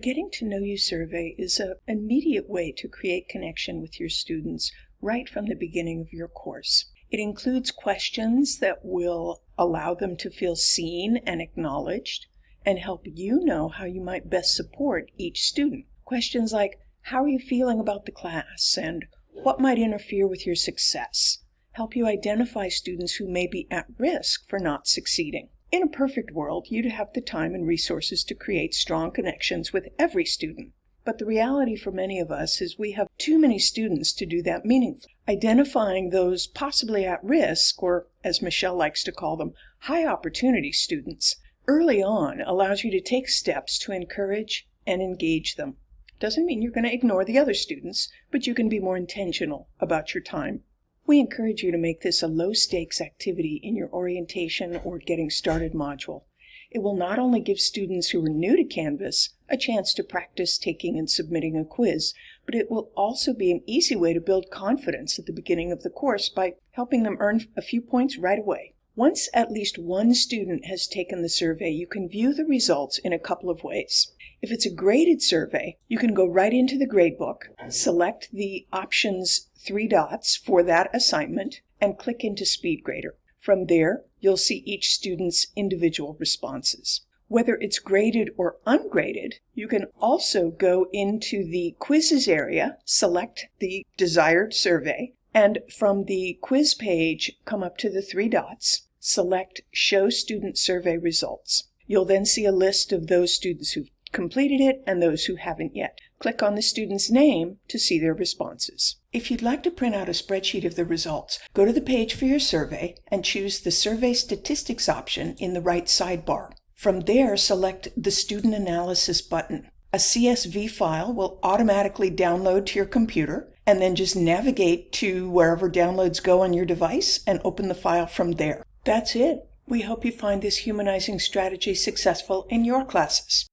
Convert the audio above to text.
Getting to Know You survey is an immediate way to create connection with your students right from the beginning of your course. It includes questions that will allow them to feel seen and acknowledged and help you know how you might best support each student. Questions like, how are you feeling about the class? And what might interfere with your success? Help you identify students who may be at risk for not succeeding. In a perfect world, you'd have the time and resources to create strong connections with every student. But the reality for many of us is we have too many students to do that meaningfully. Identifying those possibly at risk, or as Michelle likes to call them, high opportunity students, early on allows you to take steps to encourage and engage them. Doesn't mean you're going to ignore the other students, but you can be more intentional about your time. We encourage you to make this a low stakes activity in your orientation or getting started module. It will not only give students who are new to Canvas a chance to practice taking and submitting a quiz, but it will also be an easy way to build confidence at the beginning of the course by helping them earn a few points right away. Once at least one student has taken the survey, you can view the results in a couple of ways. If it's a graded survey, you can go right into the gradebook, select the options three dots for that assignment and click into SpeedGrader. From there, you'll see each student's individual responses. Whether it's graded or ungraded, you can also go into the quizzes area, select the desired survey, and from the quiz page, come up to the three dots, select Show Student Survey Results. You'll then see a list of those students who've completed it and those who haven't yet. Click on the student's name to see their responses. If you'd like to print out a spreadsheet of the results, go to the page for your survey and choose the Survey Statistics option in the right sidebar. From there, select the Student Analysis button. A CSV file will automatically download to your computer and then just navigate to wherever downloads go on your device and open the file from there. That's it. We hope you find this humanizing strategy successful in your classes.